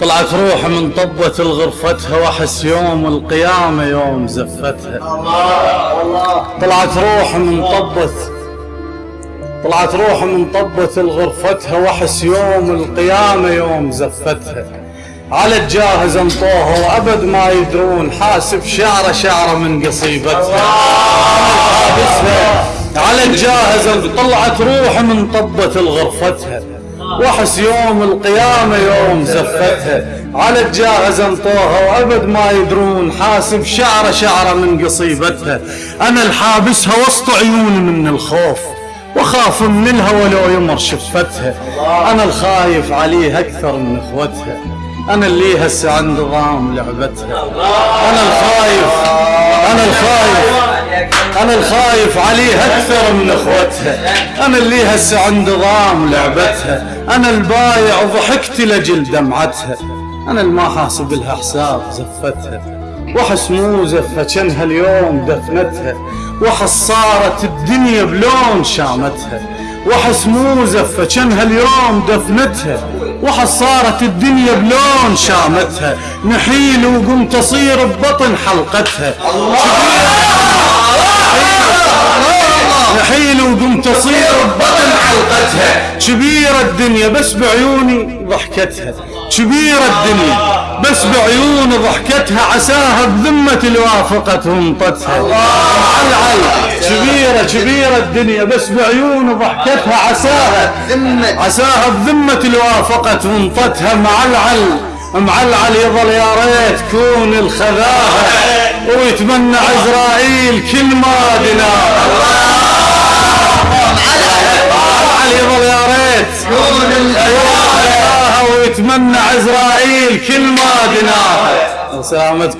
طلعت روح من طبة الغرفتها وأحس يوم القيامة يوم زفتها. طلعت روح من طبة طلعت روح من طبة الغرفتها وأحس يوم القيامة يوم زفتها. على الجاهز انطوها وأبد ما يدرون حاسب شعره شعره من قصيبتها. على الجاهز طلعت روح من طبة الغرفتها. واحس يوم القيامة يوم زفتها على الجاهز انطوها وابد ما يدرون حاسب شعره شعره من قصيبتها. أنا الحابسها وسط عيوني من الخوف واخاف من الهوى لو يمر شفتها. أنا الخايف عليه أكثر من إخوتها. أنا اللي هسه عند ضام لعبتها. أنا الخايف أنا أنا الخايف عليه أكثر من أخوتها. أنا اللي هسه عند ضام لعبتها. أنا البايع وضحكت لاجل دمعتها. أنا الما حاسب لها حساب زفتها. وحس مو زفة كانها اليوم دفنتها. وحس صارت الدنيا بلون شامتها. وحس مو زفة كانها اليوم دفنتها. وحس صارت الدنيا بلون شامتها. نحيل وقمت أصير ببطن حلقتها. نحيل وقمت اصير ببطن حلقتها. كبيرة الدنيا بس بعيوني ضحكتها. كبيرة الدنيا بس بعيوني ضحكتها. عساها بذمة الوافقة وانطتها معلعل كبيرة كبيرة الدنيا بس بعيوني ضحكتها. عساها عساها بذمة الوافقة وانطتها معلعل معلعل يظل يا ريت كون الخذاها. ويتمنى عزرائيل كل ما ويتمنى عزرائيل كل ما دناها سلامتكم